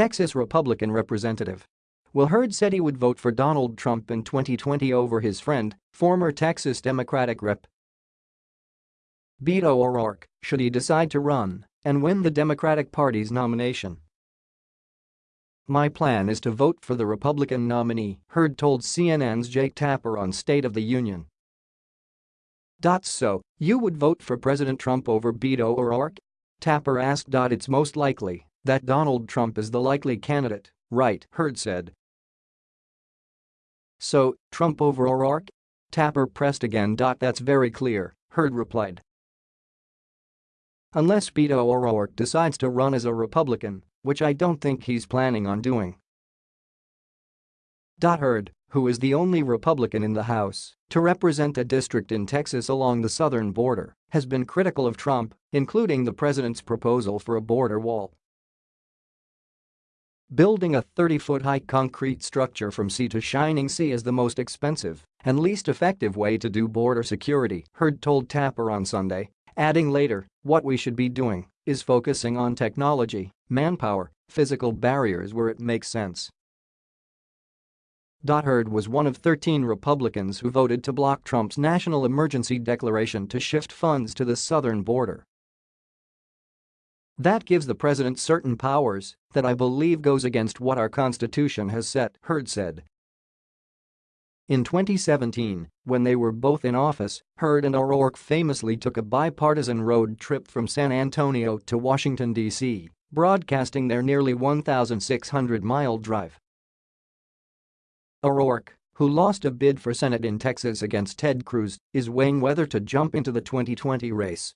Texas Republican representative. Will Hurd said he would vote for Donald Trump in 2020 over his friend, former Texas Democratic Rep. Beto O'Rourke, should he decide to run and win the Democratic Party's nomination. My plan is to vote for the Republican nominee, Hurd told CNN's Jake Tapper on State of the Union. So, you would vote for President Trump over Beto O'Rourke? Tapper asked. It's most likely that Donald Trump is the likely candidate, right, Hurd said. So, Trump over O'Rourke? Tapper pressed again. That's very clear, Hurd replied. Unless Beto O'Rourke decides to run as a Republican, which I don't think he's planning on doing. Hurd, who is the only Republican in the House to represent a district in Texas along the southern border, has been critical of Trump, including the president's proposal for a border wall. Building a 30-foot-high concrete structure from sea to shining sea is the most expensive and least effective way to do border security, Hurd told Tapper on Sunday, adding later, what we should be doing is focusing on technology, manpower, physical barriers where it makes sense. Hurd was one of 13 Republicans who voted to block Trump's national emergency declaration to shift funds to the southern border. That gives the president certain powers that I believe goes against what our constitution has set, Hurd said. In 2017, when they were both in office, Hurd and O'Rourke famously took a bipartisan road trip from San Antonio to Washington, D.C., broadcasting their nearly 1,600-mile drive. O'Rourke, who lost a bid for Senate in Texas against Ted Cruz, is weighing whether to jump into the 2020 race